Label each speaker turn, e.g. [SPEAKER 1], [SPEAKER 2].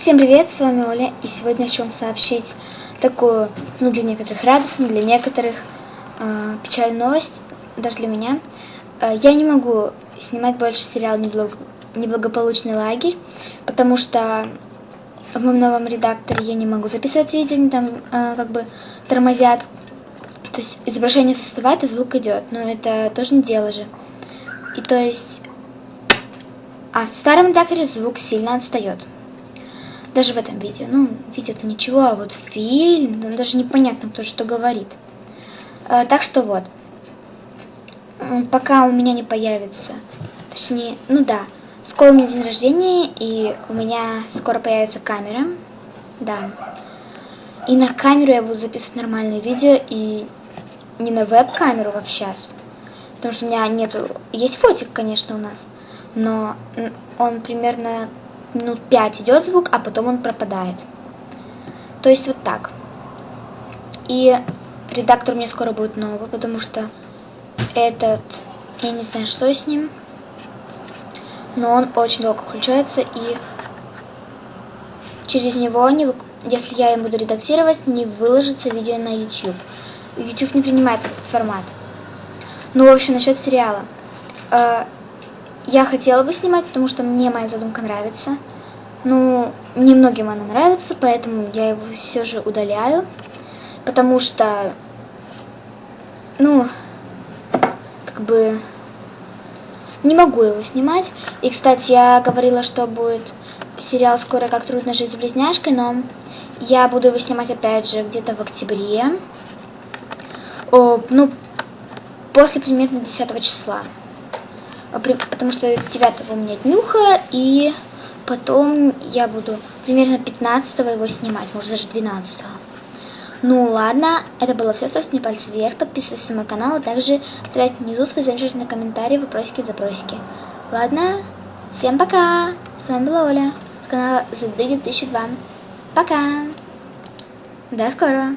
[SPEAKER 1] Всем привет, с вами Оля, и сегодня хочу вам сообщить такую, ну для некоторых радостную, для некоторых э, печальную новость, даже для меня. Э, я не могу снимать больше сериал «Неблаг... «Неблагополучный лагерь», потому что в моем новом редакторе я не могу записывать видео, они там э, как бы тормозят. То есть изображение составает, и звук идет, но это тоже не дело же. И то есть... А в старом редакторе звук сильно отстает. Даже в этом видео. Ну, видео-то ничего, а вот фильм, там даже непонятно, кто что говорит. А, так что вот. Пока у меня не появится, точнее, ну да, скоро у меня день рождения, и у меня скоро появится камера. Да. И на камеру я буду записывать нормальные видео, и не на веб-камеру, как сейчас. Потому что у меня нету... Есть фотик, конечно, у нас, но он примерно минут 5 идет звук, а потом он пропадает. То есть вот так. И редактор меня скоро будет новый, потому что этот, я не знаю, что с ним, но он очень долго включается, и через него, не, если я им буду редактировать, не выложится видео на YouTube. YouTube не принимает этот формат. Ну, в общем, насчет сериала. Я хотела бы снимать, потому что мне моя задумка нравится. Ну, немногим она нравится, поэтому я его все же удаляю. Потому что, ну, как бы, не могу его снимать. И, кстати, я говорила, что будет сериал «Скоро как трудно жить с близняшкой», но я буду его снимать, опять же, где-то в октябре. О, ну, после примерно 10 числа. Потому что 9 у меня днюха, и потом я буду примерно 15 его снимать, может даже 12 -го. Ну ладно, это было все. Ставьте мне пальцы вверх, подписывайтесь на мой канал, а также оставляйте внизу свои замечательные комментарии, вопросики, запросики. Ладно, всем пока! С вами была Оля с канала The 1002. Пока! До скорого!